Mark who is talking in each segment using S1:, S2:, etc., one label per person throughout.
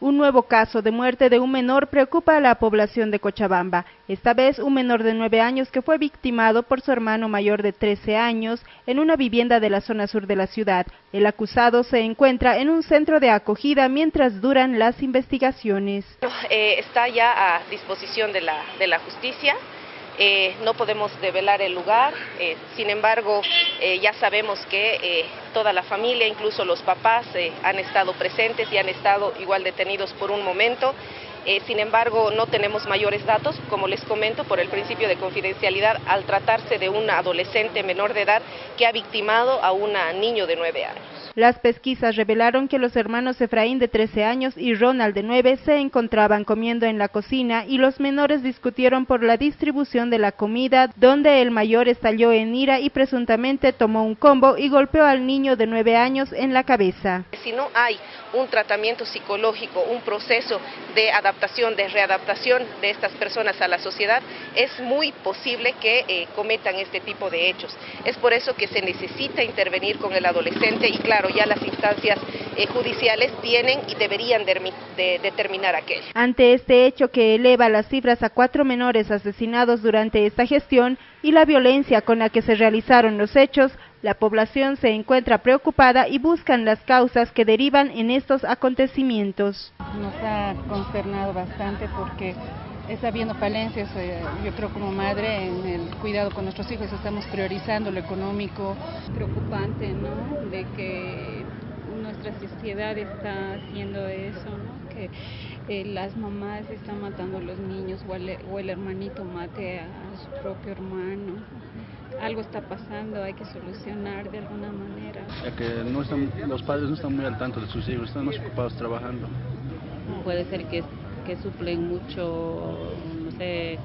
S1: Un nuevo caso de muerte de un menor preocupa a la población de Cochabamba. Esta vez un menor de 9 años que fue victimado por su hermano mayor de 13 años en una vivienda de la zona sur de la ciudad. El acusado se encuentra en un centro de acogida mientras duran las investigaciones.
S2: Eh, está ya a disposición de la, de la justicia. Eh, no podemos develar el lugar, eh, sin embargo eh, ya sabemos que toda la familia, incluso los papás, han estado presentes y han estado igual detenidos por un momento. sin embargo, no tenemos mayores datos, como les comento, por el principio de confidencialidad, al tratarse de un adolescente menor de edad que ha victimado a un niño de nueve años.
S1: Las pesquisas revelaron que los hermanos Efraín de 13 años y Ronald de 9 se encontraban comiendo en la cocina y los menores discutieron por la distribución de la comida, donde el mayor estalló en ira y presuntamente tomó un combo y golpeó al niño de 9 años en la cabeza.
S2: Si no hay un tratamiento psicológico, un proceso de adaptación, de readaptación de estas personas a la sociedad, es muy posible que eh, cometan este tipo de hechos. Es por eso que se necesita intervenir con el adolescente y claro, ya las instancias eh, judiciales tienen y deberían de, determinar aquello.
S1: Ante este hecho que eleva las cifras a cuatro menores asesinados durante esta gestión y la violencia con la que se realizaron los hechos, la población se encuentra preocupada y buscan las causas que derivan en estos acontecimientos.
S3: Nos ha consternado bastante porque está habiendo falencias, eh, yo creo como madre, en el cuidado con nuestros hijos, estamos priorizando lo económico. Preocupante, ¿no? De que nuestra sociedad está haciendo eso, ¿no? Que eh, las mamás están matando a los niños o el, o el hermanito mate a, su propio hermano. Algo está pasando, hay que solucionar de alguna manera.
S4: Ya que no están, los padres no están muy al tanto de sus hijos, están más ocupados trabajando.
S5: Puede ser que que suplen mucho, no sé,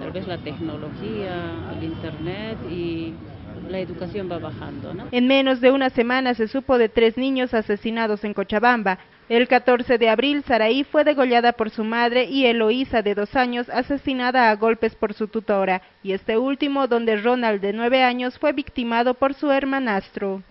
S5: tal vez la tecnología, el internet y la educación va bajando. ¿no?
S1: En menos de una semana se supo de tres niños asesinados en Cochabamba. El 14 de abril, Saraí fue degollada por su madre y Eloísa, de dos años, asesinada a golpes por su tutora. Y este último, donde Ronald, de nueve años, fue victimado por su hermanastro.